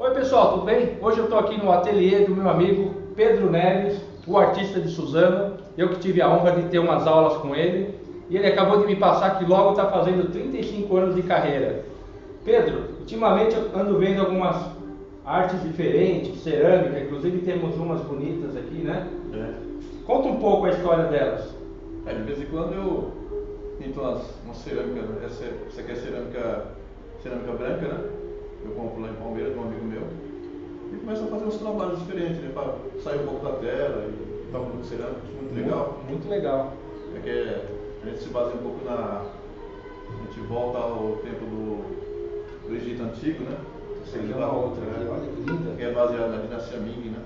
Oi pessoal, tudo bem? Hoje eu estou aqui no ateliê do meu amigo Pedro Neves, o artista de Suzano. Eu que tive a honra de ter umas aulas com ele e ele acabou de me passar que logo está fazendo 35 anos de carreira. Pedro, ultimamente eu ando vendo algumas artes diferentes, cerâmica, inclusive temos umas bonitas aqui, né? É. Conta um pouco a história delas. É, de vez em quando eu pinto umas, uma cerâmica, essa, essa aqui é cerâmica, cerâmica branca, né? Eu compro lá em Palmeiras de um amigo meu. E começo a fazer uns trabalhos diferentes, né? Para sair um pouco da tela e tal, muito cerâmica, acho muito legal. Muito legal. É que a gente se baseia um pouco na. A gente volta ao tempo do, do Egito Antigo, né? Essa aqui é uma outra aqui, olha que linda. Que é baseada na dinastia Ming, né?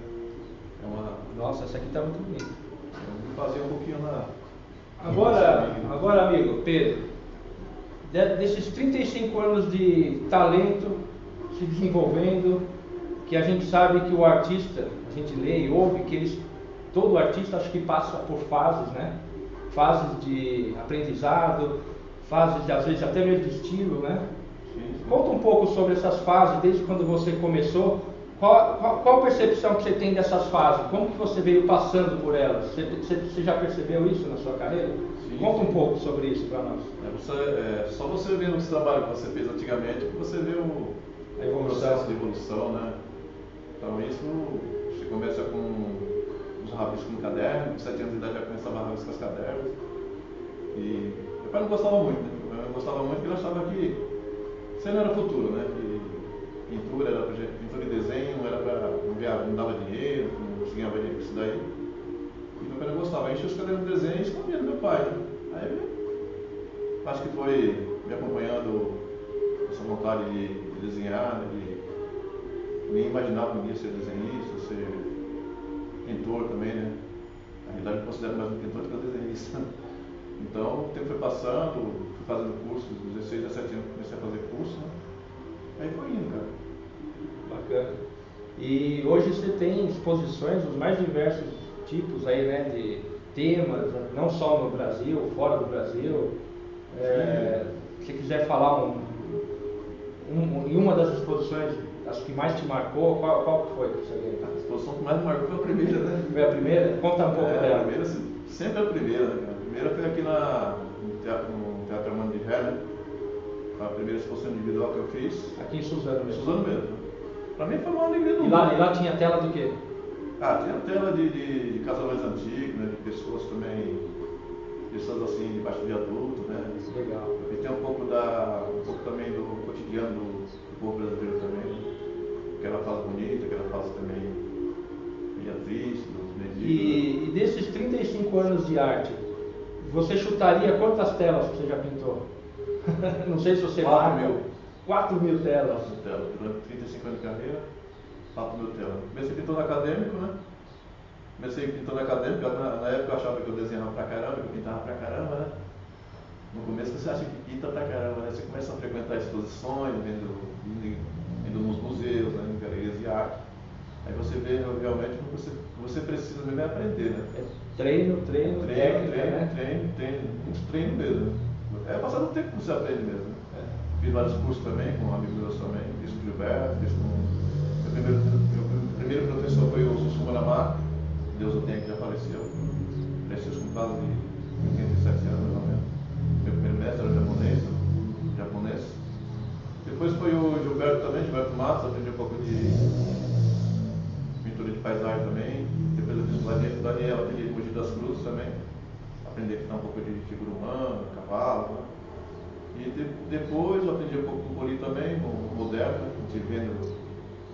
É uma. Nossa, essa aqui está muito bonita. Eu fazia um pouquinho na. Agora, agora amigo Pedro, de- desses 35 anos de talento se desenvolvendo, que a gente sabe que o artista, a gente lê e ouve que eles, todo artista acho que passa por fases, né? Fases de aprendizado, fases de, às vezes até mesmo de estilo, né? Sim, sim. Conta um pouco sobre essas fases, desde quando você começou. Qual, qual, qual a percepção que você tem dessas fases? Como que você veio passando por elas? Você, você- você já percebeu isso na sua carreira? Sim. Conta um pouco sobre isso para nós. É, você, é, só você vendo esse trabalho que você fez antigamente que você vê o. processo de evolução, né? Então isso você começa com os rabiscos no caderno, com 7 anos de idade já começava a rabiscar os cadernos. E meu pai não gostava muito, né? Meu pai não gostava muito porque ele achava que não era futuro, né? Que pintura era pra gente, pintura e desenho era para não, não dava dinheiro, não se ganhava dinheiro com isso daí. E meu pai não gostava, aí enchia os cadernos de desenho e escondia do meu pai? Aí eu acho que foi me acompanhando essa vontade de, de desenhar, né? de nem imaginava um dia ser desenhista, ser pintor também, né? Na realidade eu considero mais um pintor do que um desenhista. Então o tempo foi passando, fui fazendo cursos, dos 16, 17 anos comecei a fazer curso, né? Aí foi indo, cara. Bacana. E hoje você tem exposições dos mais diversos tipos aí, né? De temas, não só no Brasil, fora do Brasil. É, se quiser falar um, um- em uma das exposições, acho que mais te marcou, qual, qual foi que você? A exposição que mais me marcou foi a primeira, né? Foi a primeira? Conta um pouco É, a dela. primeira, se- sempre a primeira, né? A primeira foi aqui na, no Teatro, no teatro Armando de Ré, né? A primeira exposição individual que eu fiz. Aqui em Suzano mesmo. Suzano mesmo. Pra mim foi uma alegria do E lá, mundo. e lá tinha tela do quê? Ah, tem a tela de, de, de casamentos antigos, né? De pessoas também, pessoas assim, debaixo de adulto, né? Legal. E tem um pouco, da, um pouco também do também triste, dos? E, e desses 35 anos de arte, você chutaria quantas telas que você já pintou? Não sei se você Quatro marca. mil. 4 mil telas. Nossa, tela. Durante 35 anos de carreira, 4 mil telas. Comecei pintando acadêmico, né? Comecei pintando acadêmico, na, na época eu achava que eu desenhava pra caramba, que eu pintava pra caramba, né? No começo você acha que pinta pra caramba, né? Você começa a frequentar exposições, vendo, indo, indo nos museus, né? em galerias de arte. Aí você vê realmente que você, você precisa mesmo é aprender, né? É treino, treino, Treino, técnica, treino, né? treino, treino, muito treino mesmo. É passar um tempo que você aprende mesmo. né? Fiz vários cursos também, com amigos meus também, fiz com o Gilberto, fiz com. Meu primeiro, meu primeiro professor foi o Sussu Manamá, Deus o tenha que já faleceu. Faleceu com quase de 87 anos mais ou menos. Meu primeiro mestre era japonês, japonês. Depois foi o Gilberto também, Gilberto Matos, aprendi um pouco de de paisagem também. Depois eu fiz com o Daniel, o de Mogi das Cruzes também. Aprendi a pintar um pouco de figura humana, cavalo. Né? E de- depois eu aprendi um pouco com o Poli também, no moderno, né? a gente vendo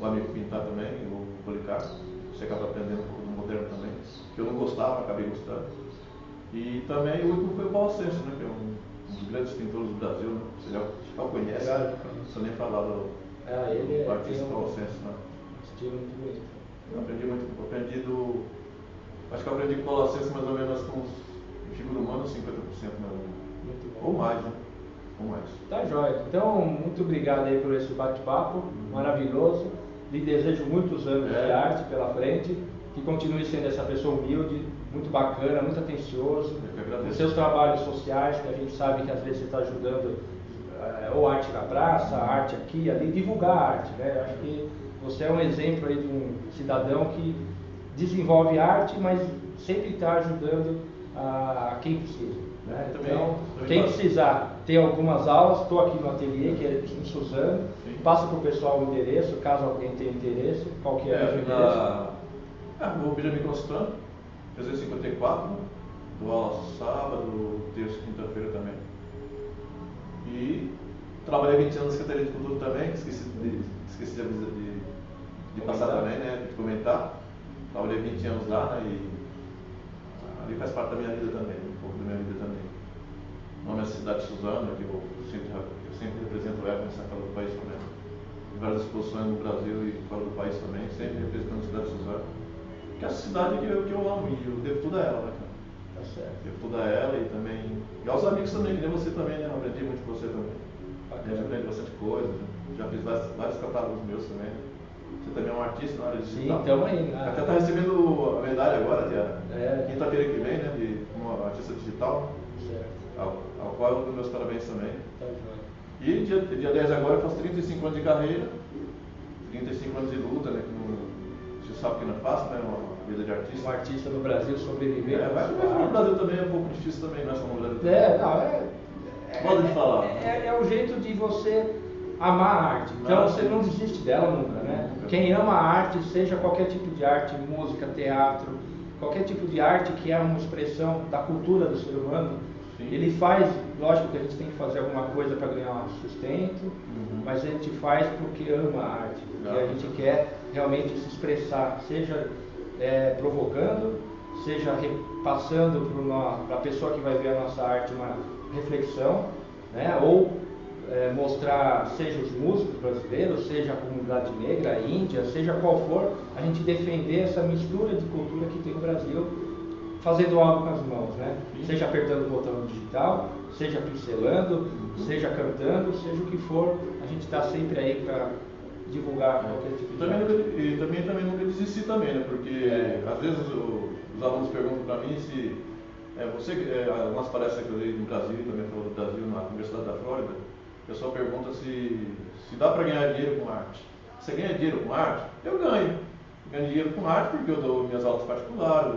o amigo pintar também, o Policarpo. Você acaba aprendendo um pouco do moderno também, que eu não gostava, acabei gostando. E também o último foi o Paulo Senso, né? que é um, um dos grandes pintores do Brasil, né? você já, já o conhece, não precisa nem falar do, Ah, ele do é, artista tem um Paulo Senso. Né? estilo muito bonito. Eu aprendi muito, aprendi do. Acho que eu aprendi Senso mais ou menos com em figura humana, 50% mais ou menos. Muito bom. Ou mais, né? Ou mais. Tá jóia. Então, muito obrigado aí por esse bate-papo maravilhoso. Lhe desejo muitos anos de É. arte pela frente. Que continue sendo essa pessoa humilde, muito bacana, muito atencioso. Eu Os seus trabalhos sociais, que a gente sabe que às vezes você está ajudando é, ou arte na praça, arte aqui, ali, divulgar a arte. Né? Eu acho que você é um exemplo aí de um cidadão que desenvolve arte, mas sempre está ajudando a, a quem precisa. Né? Também, então, também quem precisar, tem algumas aulas, estou aqui no ateliê, que é em Suzano, Sim. passa para o pessoal o endereço, caso alguém tenha interesse, qual que é, É, o endereço? na. Ah, o Benjamin Constant, 354, do aula sábado, terça e quinta-feira também. E trabalhei 20 anos na Secretaria de Cultura também, que esqueci de, esqueci de, de, de passar também, né? De comentar. Trabalhei 20 anos lá, né? E ali faz parte da minha vida também, um pouco da minha vida também. O nome é Cidade de Suzano, que eu sempre, eu sempre represento ela nessa fora do país também. Em várias exposições no Brasil e fora do país também, sempre representando a cidade de Suzano. Que é a cidade que eu, que eu amo e eu devo tudo a ela, né, cara? Tá certo. A ela e também. E aos amigos também, que nem você também, né? Eu aprendi muito com você também. Bacana. Aprendi bastante coisa, né? já fiz vários, vários catálogos meus também. Você também é um artista na área Sim, digital. então aí. né? Até tá recebendo a medalha agora, dia É. quinta-feira que vem, né? De como artista digital, Certo. ao, ao qual eu dou meus parabéns também. Tá joia. E dia, dia 10 agora eu faço 35 anos de carreira, 35 anos de luta, né? Não, você sabe que não é fácil, né? Uma vida de artista. Um artista no Brasil sobreviver. É, mas no. Brasil também é um pouco difícil também, não é só no Brasil. É, não, é. é- Modo de falar. É, é o jeito de você amar a arte. Então Ah, você não desiste dela nunca, né? Nunca. Quem ama a arte, seja qualquer tipo de arte, música, teatro, qualquer tipo de arte que é uma expressão da cultura do ser humano, Sim. ele faz, lógico que a gente tem que fazer alguma coisa para ganhar um sustento, Uhum. mas a gente faz porque ama a arte, porque a gente quer realmente se expressar, seja é, provocando, seja repassando para a pessoa que vai ver a nossa arte uma reflexão, né? ou é, mostrar, seja os músicos brasileiros, seja a comunidade negra, a Índia, seja qual for, a gente defender essa mistura de cultura que tem no Brasil, fazendo algo com as mãos, né? Sim. Seja apertando o botão digital, seja pincelando, seja cantando, seja o que for, a gente está sempre aí para divulgar qualquer tipo de também, e também, também nunca desisti também, né? Porque É. às vezes o- os alunos perguntam para mim se é, você, é, algumas palestras que eu dei no Brasil, também falou do Brasil, na Universidade da Flórida, o pessoal pergunta se, se dá para ganhar dinheiro com arte. Você ganha dinheiro com arte? Eu ganho. Ganho dinheiro com arte porque eu dou minhas aulas particulares,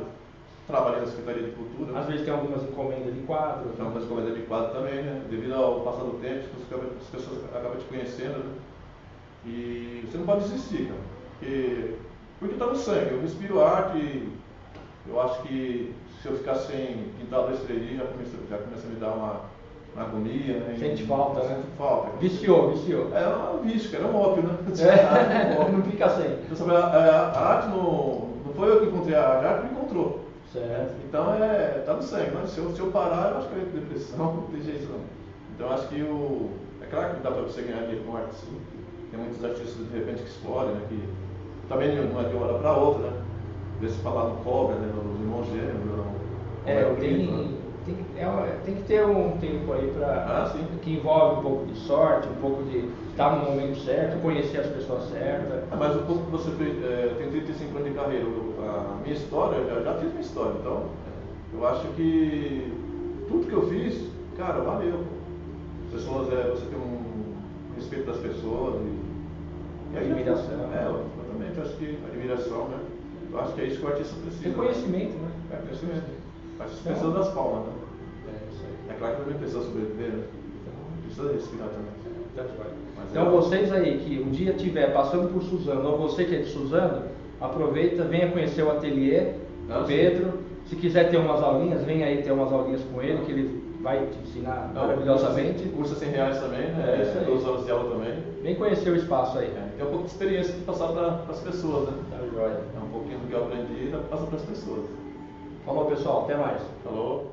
trabalhei na Secretaria de Cultura. Às vezes tem algumas encomendas de quadros. Então, uma coisa de quadro também, né? Devido ao passar do tempo, as pessoas- as pessoas acabam te conhecendo, né? E você não pode desistir, cara. Porque, porque tá no sangue. Eu respiro arte e eu acho que se eu ficar sem pintar dois, três dias, já começa, já começa a me dar uma, uma agonia, né? Sente falta, né? Sente falta. cara. Viciou, viciou. É um vício, cara. É um ópio, né? É, É não fica sem. Então, sabe, a, a- a arte não, não foi eu que encontrei a arte, a arte me encontrou. Certo. Então é, tá no sangue, né? Se eu, se eu parar, eu acho que eu entro em depressão, não tem jeito não. Então eu acho que o. É claro que dá para você ganhar dinheiro com arte sim. Tem muitos artistas de repente que explodem, né? Que também não é de uma hora para outra, né? Vê se falar no cobra, né? Nos irmãos gêmeos, no É, Romero tem, né? Tem, é tem que ter um tempo aí para Ah, que envolve um pouco de sorte, um pouco de estar no momento certo, conhecer as pessoas certas. Ah, mas o pouco que você fez, é, tem 35 anos de carreira, eu- a minha história, eu já, já fiz minha história, então eu acho que tudo que eu fiz, cara, valeu. As pessoas, é, você tem um respeito das pessoas e, e Admiração. É, exatamente, eu acho que admiração, né? Eu acho que é isso que o artista precisa. Reconhecimento, né? É, conhecimento. O artista precisa das palmas, né? É isso aí. É claro que também precisa sobreviver, né? Precisa respirar também. Então é- vocês aí que um dia estiver passando por Suzano, ou você que é de Suzano, aproveita, venha conhecer o ateliê do sim. Pedro. Se quiser ter umas aulinhas, venha aí ter umas aulinhas com ele, que ele vai te ensinar Não, maravilhosamente. Curso 100 reais também, né? É isso aí. Duas horas de aula também. Vem conhecer o espaço aí. É, tem um pouco de experiência de passar para as pessoas, né? Tá joia. É um pouquinho do que eu aprendi e passa para as pessoas. Falou pessoal, até mais. Falou.